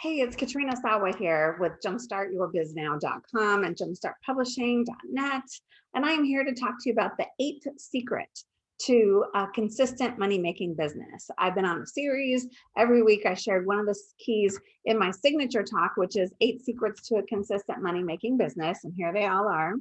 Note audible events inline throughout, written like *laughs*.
Hey, it's Katrina Sawa here with jumpstartyourbiznow.com and jumpstartpublishing.net. And I'm here to talk to you about the eighth secret to a consistent money making business. I've been on a series. Every week I shared one of the keys in my signature talk, which is eight secrets to a consistent money making business. And here they all are.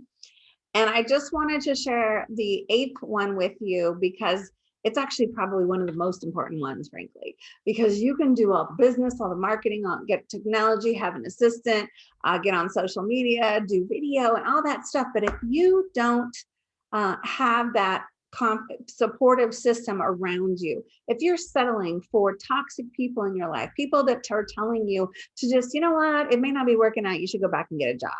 And I just wanted to share the eighth one with you because it's actually probably one of the most important ones, frankly, because you can do all the business, all the marketing, all, get technology, have an assistant, uh, get on social media, do video and all that stuff. But if you don't uh, have that supportive system around you. If you're settling for toxic people in your life, people that are telling you to just, you know what, it may not be working out, you should go back and get a job.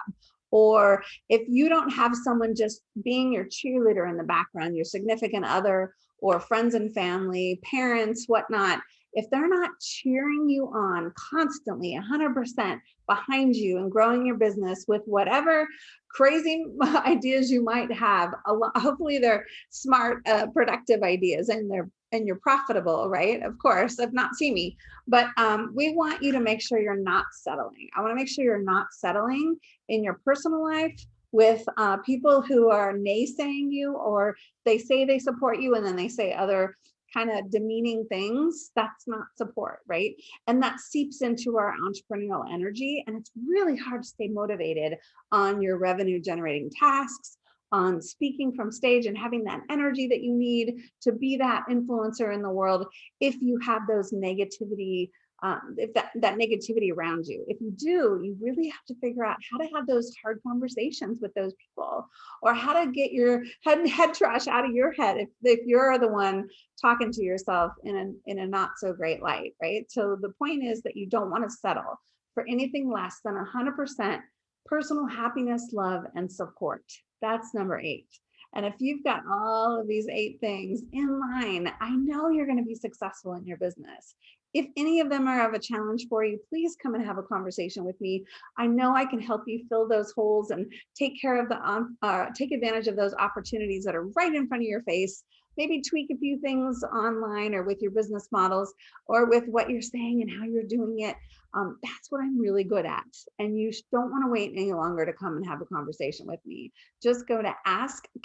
Or if you don't have someone just being your cheerleader in the background, your significant other or friends and family, parents, whatnot, if they're not cheering you on constantly 100% behind you and growing your business with whatever crazy *laughs* ideas you might have, hopefully they're smart, uh, productive ideas and they're and you're profitable, right? Of course, if not see me, but um, we want you to make sure you're not settling. I wanna make sure you're not settling in your personal life with uh, people who are naysaying you or they say they support you and then they say other kind of demeaning things, that's not support, right? And that seeps into our entrepreneurial energy. And it's really hard to stay motivated on your revenue generating tasks, on speaking from stage and having that energy that you need to be that influencer in the world if you have those negativity um, if that, that negativity around you. If you do, you really have to figure out how to have those hard conversations with those people or how to get your head, *laughs* head trash out of your head if, if you're the one talking to yourself in a, in a not so great light, right? So the point is that you don't want to settle for anything less than 100% personal happiness, love, and support. That's number eight. And if you've got all of these eight things in line, I know you're going to be successful in your business. If any of them are of a challenge for you, please come and have a conversation with me. I know I can help you fill those holes and take care of the, um, uh, take advantage of those opportunities that are right in front of your face. Maybe tweak a few things online or with your business models or with what you're saying and how you're doing it. Um, that's what I'm really good at. And you don't want to wait any longer to come and have a conversation with me. Just go to askkat.biz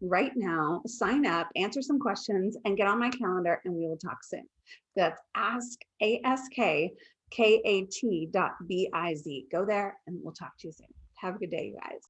right now, sign up, answer some questions, and get on my calendar, and we will talk soon. That's ask A-S-K K-A-T dot B-I-Z. Go there, and we'll talk to you soon. Have a good day, you guys.